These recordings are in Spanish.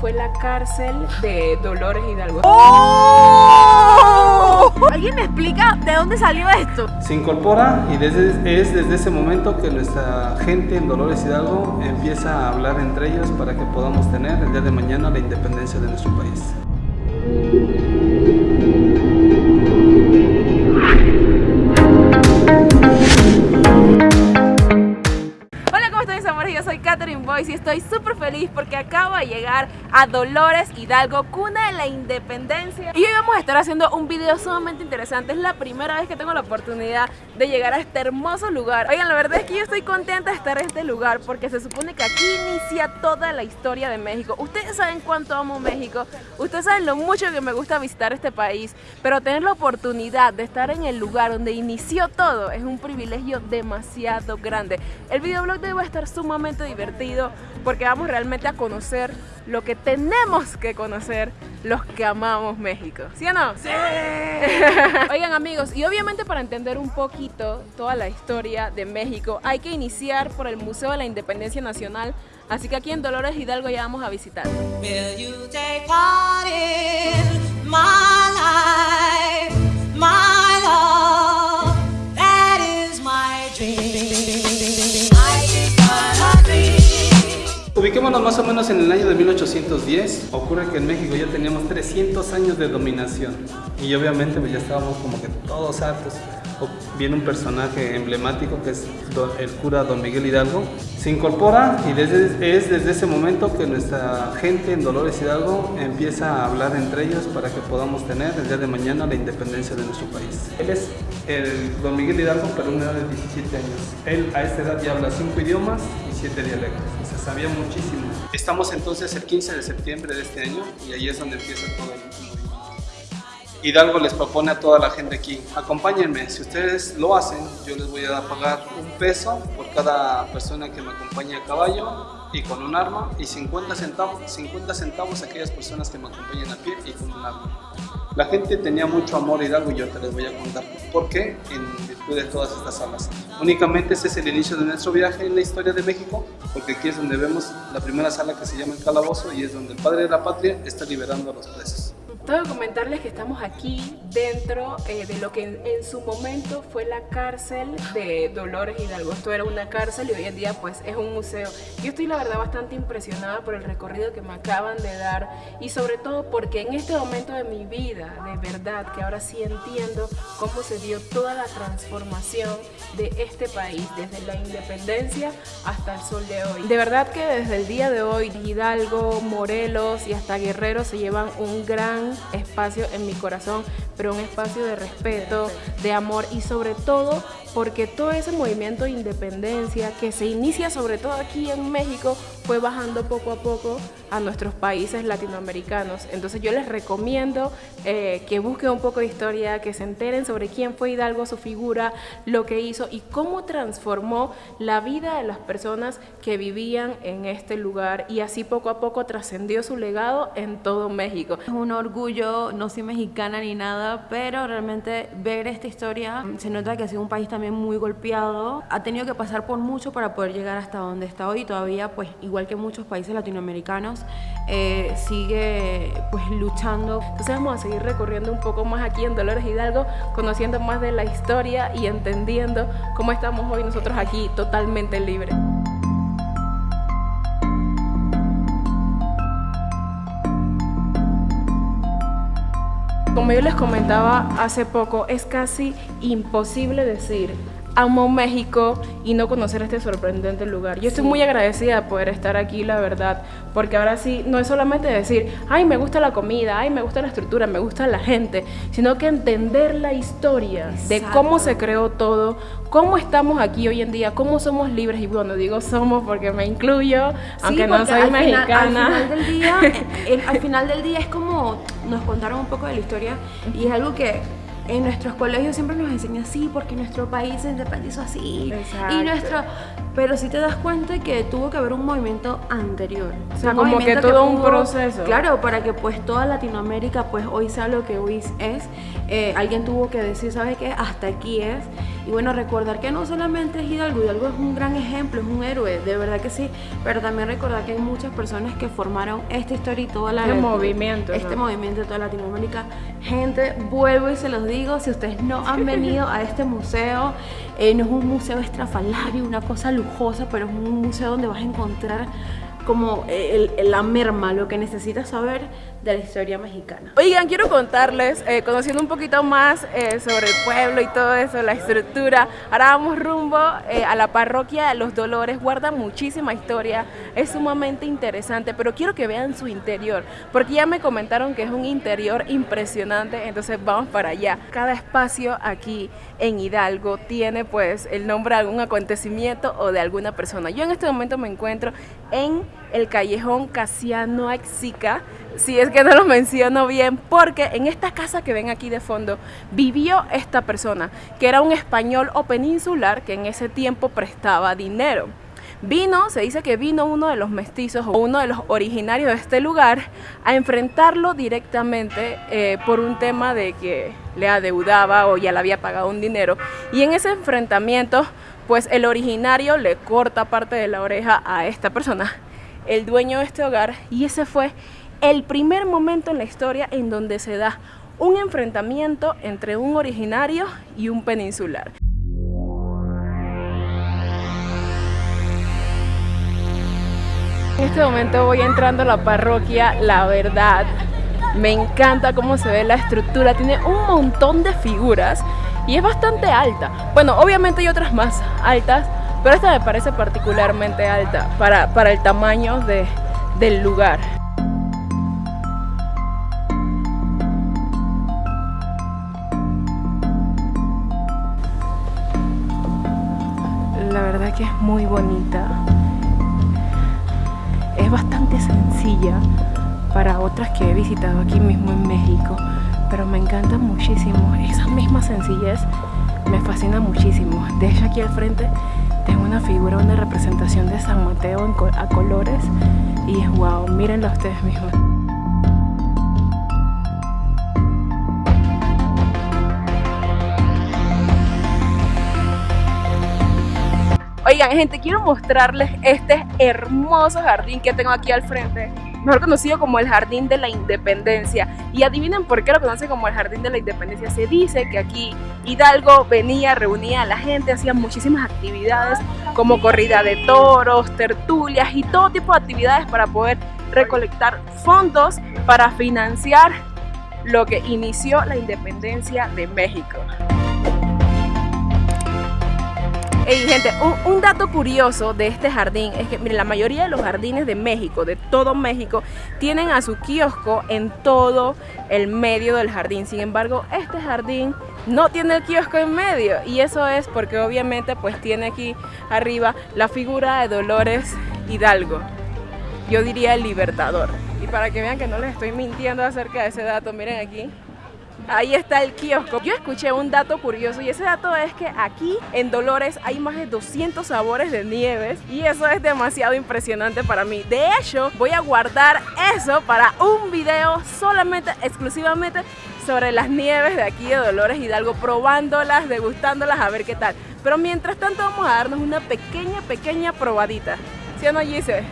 fue la cárcel de Dolores Hidalgo. ¡Oh! ¿Alguien me explica de dónde salió esto? Se incorpora y desde, es desde ese momento que nuestra gente en Dolores Hidalgo empieza a hablar entre ellos para que podamos tener el día de mañana la independencia de nuestro país. Catherine Boyce y estoy súper feliz porque acabo de llegar a Dolores Hidalgo, cuna de la independencia. Y hoy vamos a estar haciendo un video sumamente interesante. Es la primera vez que tengo la oportunidad de llegar a este hermoso lugar. Oigan, la verdad es que yo estoy contenta de estar en este lugar porque se supone que aquí inicia toda la historia de México. Ustedes saben cuánto amo México, ustedes saben lo mucho que me gusta visitar este país, pero tener la oportunidad de estar en el lugar donde inició todo es un privilegio demasiado grande. El videoblog de hoy va a estar sumamente divertido porque vamos realmente a conocer lo que tenemos que conocer los que amamos México. ¿Sí o no? ¡Sí! Oigan amigos, y obviamente para entender un poquito toda la historia de México hay que iniciar por el Museo de la Independencia Nacional Así que aquí en Dolores Hidalgo ya vamos a visitar. Ubiquémonos más o menos en el año de 1810. Ocurre que en México ya teníamos 300 años de dominación y obviamente pues ya estábamos como que todos hartos. Viene un personaje emblemático que es el cura Don Miguel Hidalgo. Se incorpora y desde, es desde ese momento que nuestra gente en Dolores Hidalgo empieza a hablar entre ellos para que podamos tener el día de mañana la independencia de nuestro país. Él es el Don Miguel Hidalgo, pero una edad de 17 años. Él a esta edad ya habla cinco idiomas y siete dialectos sabía muchísimo. Estamos entonces el 15 de septiembre de este año y ahí es donde empieza todo el movimiento. Hidalgo les propone a toda la gente aquí, acompáñenme, si ustedes lo hacen, yo les voy a pagar un peso por cada persona que me acompañe a caballo y con un arma y 50 centavos, 50 centavos a aquellas personas que me acompañen a pie y con un arma. La gente tenía mucho amor a Hidalgo y yo te les voy a contar por qué en virtud de todas estas salas. Únicamente ese es el inicio de nuestro viaje en la historia de México, porque aquí es donde vemos la primera sala que se llama el calabozo y es donde el padre de la patria está liberando a los presos. Tengo que comentarles que estamos aquí dentro eh, de lo que en, su momento fue la cárcel de Dolores Hidalgo. Esto era una cárcel y hoy en día pues es un museo. Yo estoy la verdad bastante impresionada por el recorrido que me acaban de dar y sobre todo porque en este momento de mi vida, de verdad, que ahora sí entiendo cómo se dio toda la transformación de este país, desde la independencia hasta el sol de hoy. De verdad que desde el día de hoy Hidalgo, Morelos y hasta Guerrero se llevan un gran espacio en mi corazón, pero un espacio de respeto, de amor y sobre todo porque todo ese movimiento de independencia que se inicia sobre todo aquí en México fue bajando poco a poco a nuestros países latinoamericanos. Entonces yo les recomiendo eh, que busquen un poco de historia, que se enteren sobre quién fue Hidalgo, su figura, lo que hizo y cómo transformó la vida de las personas que vivían en este lugar y así poco a poco trascendió su legado en todo México. Es un orgullo, no soy mexicana ni nada, pero realmente ver esta historia se nota que ha sido un país también muy golpeado, ha tenido que pasar por mucho para poder llegar hasta donde está hoy y todavía pues igual que muchos países latinoamericanos, eh, sigue pues luchando. Entonces vamos a seguir recorriendo un poco más aquí en Dolores Hidalgo, conociendo más de la historia y entendiendo cómo estamos hoy nosotros aquí totalmente libres. Como yo les comentaba hace poco, es casi imposible decir amo México y no conocer este sorprendente lugar. Yo estoy muy agradecida de poder estar aquí, la verdad, porque ahora sí, no es solamente decir, ay, me gusta la comida, ay, me gusta la estructura, me gusta la gente, sino que entender la historia de cómo se creó todo, cómo estamos aquí hoy en día, cómo somos libres, y bueno, digo somos porque me incluyo, aunque no soy mexicana. al, final del día, al final del día es como nos contaron un poco de la historia y es algo que en nuestros colegios siempre nos enseñan así porque nuestro país se independizó así. Y nuestro, pero si te das cuenta que tuvo que haber un movimiento anterior. O sea, como que todo un proceso. Claro, para que pues toda Latinoamérica pues hoy sea lo que hoy es. Eh, alguien tuvo que decir, ¿sabes qué? Hasta aquí es. Y bueno, recordar que no solamente es Hidalgo, Hidalgo es un gran ejemplo, es un héroe, de verdad que sí, pero también recordar que hay muchas personas que formaron esta historia y toda la... Este movimiento, Este ¿no? movimiento de toda Latinoamérica. Gente, vuelvo y se los digo, si ustedes no han venido a este museo, eh, no es un museo estrafalario, una cosa lujosa, pero es un museo donde vas a encontrar como el- el- la merma, lo que necesitas saber de la historia mexicana. Oigan, quiero contarles, eh, conociendo un poquito más eh, sobre el pueblo y todo eso, la estructura. Ahora vamos rumbo eh, a la parroquia de los Dolores. Guarda muchísima historia, es sumamente interesante, pero quiero que vean su interior, porque ya me comentaron que es un interior impresionante, entonces vamos para allá. Cada espacio aquí en Hidalgo tiene pues el nombre de algún acontecimiento o de alguna persona. Yo en este momento me encuentro en el callejón Casiano Axica, si es que no lo menciono bien, porque en esta casa que ven aquí de fondo vivió esta persona, que era un español o peninsular que en ese tiempo prestaba dinero. Vino, se dice que vino uno de los mestizos o uno de los originarios de este lugar a enfrentarlo directamente eh, por un tema de que le adeudaba o ya le había pagado un dinero. Y en ese enfrentamiento, pues el originario le corta parte de la oreja a esta persona, el dueño de este hogar, y ese fue el primer momento en la historia en donde se da un enfrentamiento entre un originario y un peninsular. En este momento voy entrando a la parroquia, la verdad, me encanta cómo se ve la estructura, tiene un montón de figuras y es bastante alta. Bueno, obviamente hay otras más altas, pero esta me parece particularmente alta para, para el tamaño de, del lugar. La verdad que es muy bonita. Es bastante sencilla para otras que he visitado aquí mismo en México, pero me encanta muchísimo. Esa misma sencillez me fascina muchísimo. De hecho, aquí al frente tengo una figura, una representación de San Mateo a colores y es wow, mírenlo ustedes mismos. Oigan, gente, quiero mostrarles este hermoso jardín que tengo aquí al frente, mejor conocido como el Jardín de la Independencia. Y adivinen por qué lo conocen como el Jardín de la Independencia. Se dice que aquí Hidalgo venía, reunía a la gente, hacía muchísimas actividades como corrida de toros, tertulias y todo tipo de actividades para poder recolectar fondos para financiar lo que inició la independencia de México. Ey, gente, un, un dato curioso de este jardín es que, miren, la mayoría de los jardines de México, de todo México, tienen a su kiosco en todo el medio del jardín. Sin embargo, este jardín no tiene el kiosco en medio y eso es porque obviamente pues tiene aquí arriba la figura de Dolores Hidalgo. Yo diría el libertador. Y para que vean que no les estoy mintiendo acerca de ese dato, miren aquí. Ahí está el kiosco. Yo escuché un dato curioso y ese dato es que aquí en Dolores hay más de 200 sabores de nieves y eso es demasiado impresionante para mí. De hecho, voy a guardar eso para un video solamente, exclusivamente sobre las nieves de aquí de Dolores Hidalgo, probándolas, degustándolas, a ver qué tal. Pero mientras tanto vamos a darnos una pequeña, pequeña probadita. ¿Sí o no, Gise?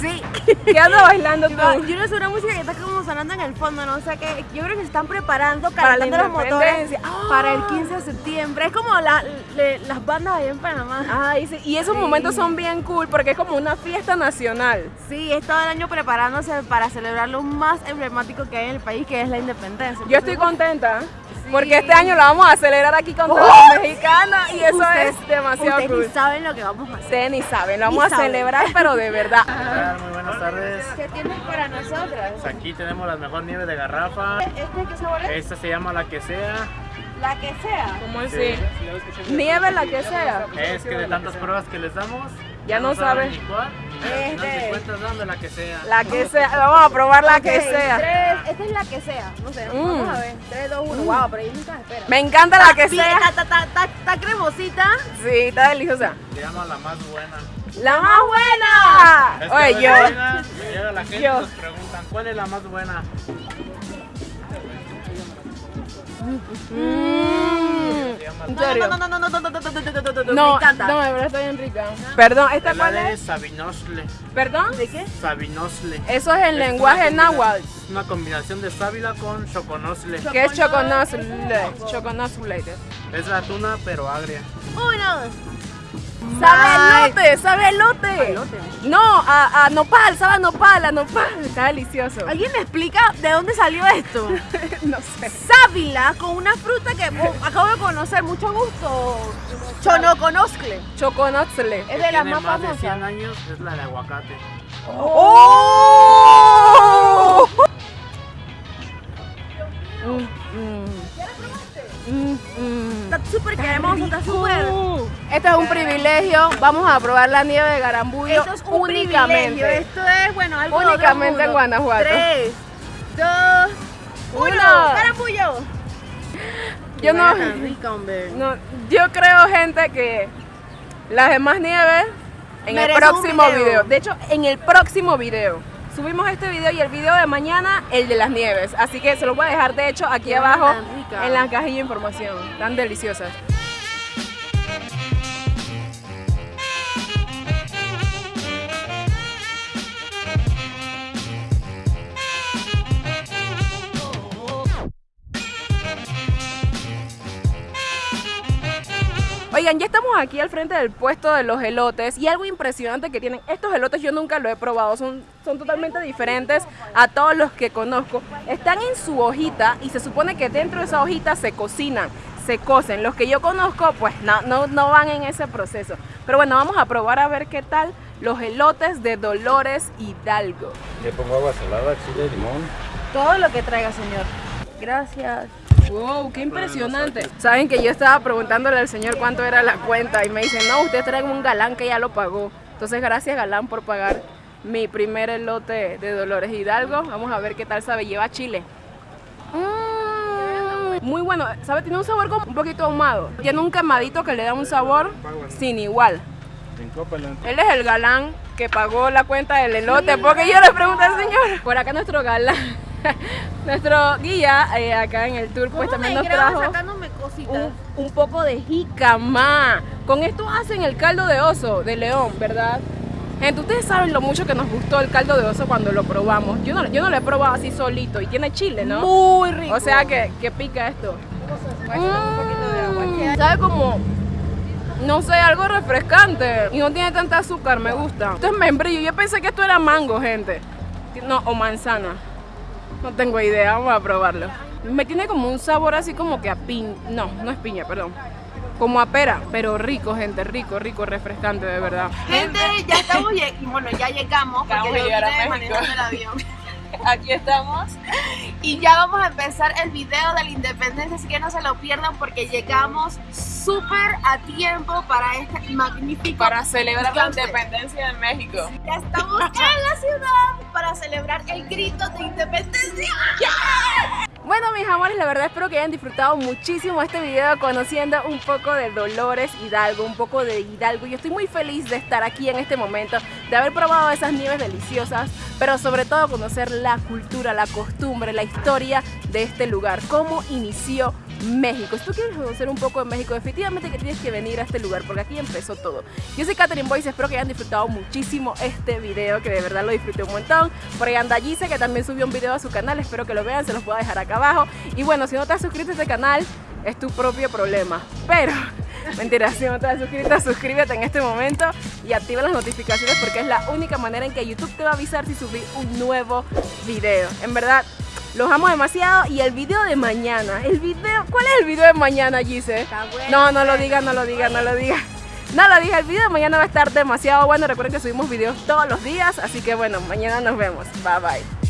Sí. ¿Qué andas bailando tú? Yo no sé una música que está como sonando en el fondo, no sé qué. Yo creo que se están preparando, calentando los motores para el 15 de septiembre. Es como la- le- las bandas allá en Panamá. Ay, sí, y esos Sí. momentos son bien cool porque es como una fiesta nacional. Sí, es todo el año preparándose para celebrar lo más emblemático que hay en el país, que es la independencia. Yo estoy contenta Sí. porque este año lo vamos a celebrar aquí con todos ¡Oh! los mexicanos y eso ustedes- es demasiado ustedes cool. ni saben lo que vamos a hacer. Ustedes ni saben, lo Ni vamos a saben. celebrar pero de verdad. Muy buenas tardes. ¿Qué tienes para nosotras? Pues aquí tenemos la mejor nieve de garrafa. ¿Este qué sabor es? Esta se llama la que sea. La que sea. ¿Cómo Sí. así? Nieve la que sea. Es que de tantas pruebas que les damos, Ya no saben. Al final de Este. cuentas dando la que sea. La que sea, vamos a probar la que Ok, sea. tres- esta es la que sea. No sé, Mm. vamos a ver. 3, 2, 1. Wow, pero ahí nunca espera. Me encanta la que Sí, sea. Está, está, está, está, está cremosita. Sí, está deliciosa. Se llama la más buena. La más buena. Es que Oye, me yo. me llega la gente Yo. y nos preguntan cuál es la más buena. Mm. Llama. ¿En No, no, no, no, no, no, no, no, no, no, no, no, no, No, me encanta. no, de verdad está bien rica. Perdón, ¿esta cuál es? Sabinosle. ¿Perdón? ¿De qué? Sabinosle. Eso es una lenguaje náhuatl. Es una combinación de sábila con choconosle. Que es choconosle. Choconosle. Es la tuna, pero agria. Uno. Sabe elote, sabe elote. elote. No, a, a nopal, sabe a nopal, a nopal. Está delicioso. ¿Alguien me explica de dónde salió esto? no sé. Sábila con una fruta que oh, acabo de conocer, mucho gusto. Chonoconoscle. Choconosle. Es de las más más de 100 famosas. años es la de aguacate. ¡Oh! Este es un privilegio. Vamos a probar la nieve de Garambullo Esto es un privilegio. únicamente. Esto es, bueno, algo de Únicamente en. Guanajuato. Tres, dos, uno. Uno. ¡Carapullo! Yo no, no, yo creo, gente, que las demás nieves en el Merece próximo video. video. De hecho, en el próximo video. Subimos este video y el video de mañana, el de las nieves. Así que se los voy a dejar, de hecho, aquí Qué abajo en la cajilla de información. Tan deliciosas. Oigan, ya estamos aquí al frente del puesto de los elotes y algo impresionante que tienen estos elotes yo nunca lo he probado, son, son totalmente diferentes a todos los que conozco. Están en su hojita y se supone que dentro de esa hojita se cocinan, se cocen. Los que yo conozco pues no, no, no van en ese proceso. Pero bueno, vamos a probar a ver qué tal los elotes de Dolores Hidalgo. Le pongo agua salada, chile, limón. Todo lo que traiga, señor. Gracias. Wow, qué impresionante. Saben que yo estaba preguntándole al señor cuánto era la cuenta y me dice, no, usted trae un galán que ya lo pagó. Entonces, gracias galán por pagar mi primer elote de Dolores Hidalgo. Vamos a ver qué tal sabe. Lleva chile. Mm, muy bueno, ¿sabe? Tiene un sabor como un poquito ahumado. Tiene un quemadito que le da un sabor sin igual. Él es el galán que pagó la cuenta del elote, porque yo le pregunté al señor. Por acá nuestro galán, nuestro guía eh, acá en el tour, pues también nos trajo un, un poco de jícama. Con esto hacen el caldo de oso de león, ¿verdad? Gente, ustedes saben lo mucho que nos gustó el caldo de oso cuando lo probamos. Yo no, yo no lo he probado así solito y tiene chile, ¿no? Muy rico. O sea que, que pica esto. Mm, Sabe como, no sé, algo refrescante y no tiene tanta azúcar, me gusta. Esto es membrillo, yo pensé que esto era mango, gente. No, o manzana. No tengo idea, vamos a probarlo. Me tiene como un sabor así como que a piña. No, no es piña, perdón. Como a pera, pero rico, gente, rico, rico, refrescante, de verdad. Gente, ya estamos, bueno, ya llegamos porque yo vine manejando el avión. Aquí estamos. Y ya vamos a empezar el video de la independencia, así que no se lo pierdan porque llegamos súper a tiempo para este magnífico Para celebrar la independencia de México. Ya estamos en la ciudad para celebrar el grito de independencia. Bueno, mis amores, la verdad espero que hayan disfrutado muchísimo este video conociendo un poco de Dolores Hidalgo, un poco de Hidalgo. Yo estoy muy feliz de estar aquí en este momento, de haber probado esas nieves deliciosas, pero sobre todo conocer la cultura, la costumbre, la historia de este lugar, cómo inició México. Si tú quieres conocer un poco de México, definitivamente que tienes que venir a este lugar porque aquí empezó todo. Yo soy Catherine Boyce, espero que hayan disfrutado muchísimo este video, que de verdad lo disfruté un montón. Por ahí anda Gise, que también subió un video a su canal, espero que lo vean, se los a dejar acá abajo. Y bueno, si no te has suscrito a este canal, es tu propio problema. Pero, mentira, si no te has suscrito, suscríbete en este momento y activa las notificaciones porque es la única manera en que YouTube te va a avisar si subí un nuevo video. En verdad, los amo demasiado y el video de mañana, el video, ¿cuál es el video de mañana, Gise? Está bueno, No, no lo diga, no lo diga, no lo diga. No lo diga, el video de mañana va a estar demasiado bueno. Recuerden que subimos videos todos los días, así que bueno, mañana nos vemos. Bye bye.